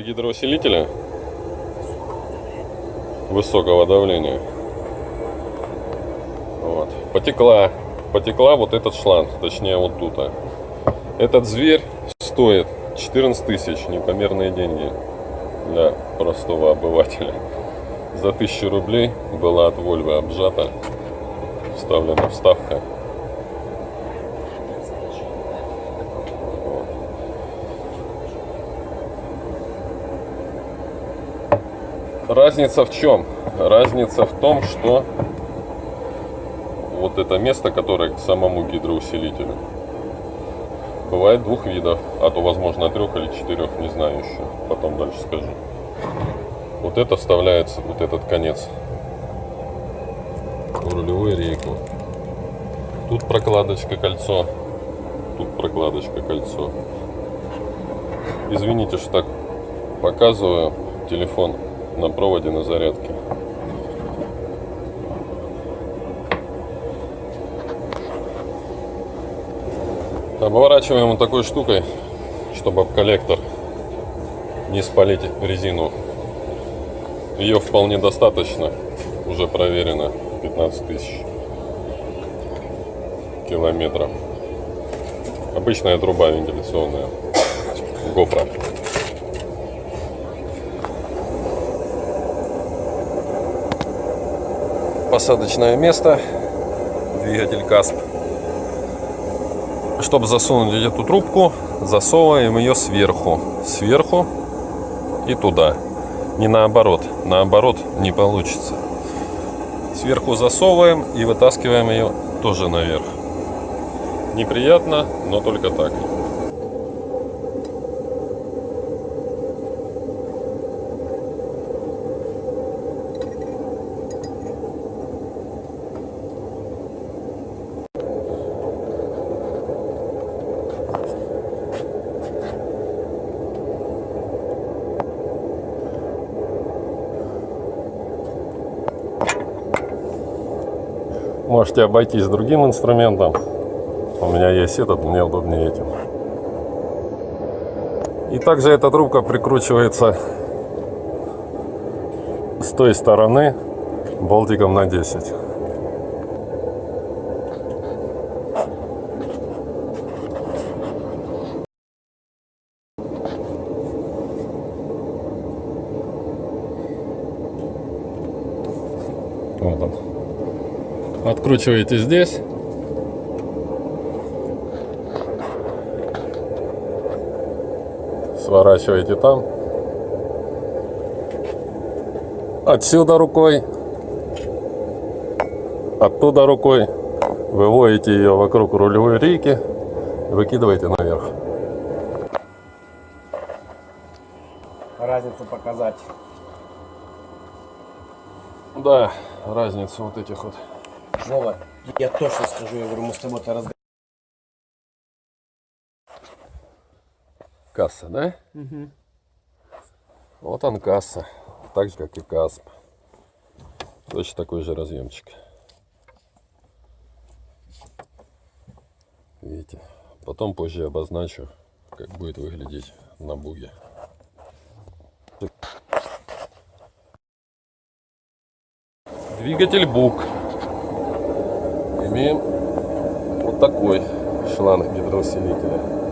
гидроусилителя высокого давления. Вот. Потекла, потекла вот этот шланг, точнее вот тут. а. Этот зверь стоит 14 тысяч, непомерные деньги для простого обывателя. За 1000 рублей была от Вольвы обжата, вставлена вставка. Разница в чем? Разница в том, что вот это место, которое к самому гидроусилителю, бывает двух видов, а то возможно трех или четырех, не знаю еще, потом дальше скажу. Вот это вставляется, вот этот конец в рулевую рейку. Тут прокладочка кольцо, тут прокладочка кольцо. Извините, что так показываю телефон на проводе на зарядке. Обворачиваем вот такой штукой, чтобы об коллектор не спалить резину. Ее вполне достаточно, уже проверено, 15 тысяч километров. Обычная труба вентиляционная, GoPro. Посадочное место, двигатель КАСП. Чтобы засунуть эту трубку, засовываем ее сверху, сверху и туда. Не наоборот, наоборот не получится. Сверху засовываем и вытаскиваем ее тоже наверх. Неприятно, но только так. Можете обойтись другим инструментом. У меня есть этот, мне удобнее этим. И также эта трубка прикручивается с той стороны болтиком на 10. Вот он. Откручиваете здесь. Сворачиваете там. Отсюда рукой. Оттуда рукой. Выводите ее вокруг рулевой рейки. Выкидываете наверх. разницу показать. Да, разница вот этих вот. Вова, я точно скажу, я говорю, мы с тобой-то разговариваем. Касса, да? Вот он касса. Так же, как и КАСП. Точно такой же разъемчик. Видите? Потом позже обозначу, как будет выглядеть на буге. Двигатель бук. Имеем вот такой шланг гидроусилителя.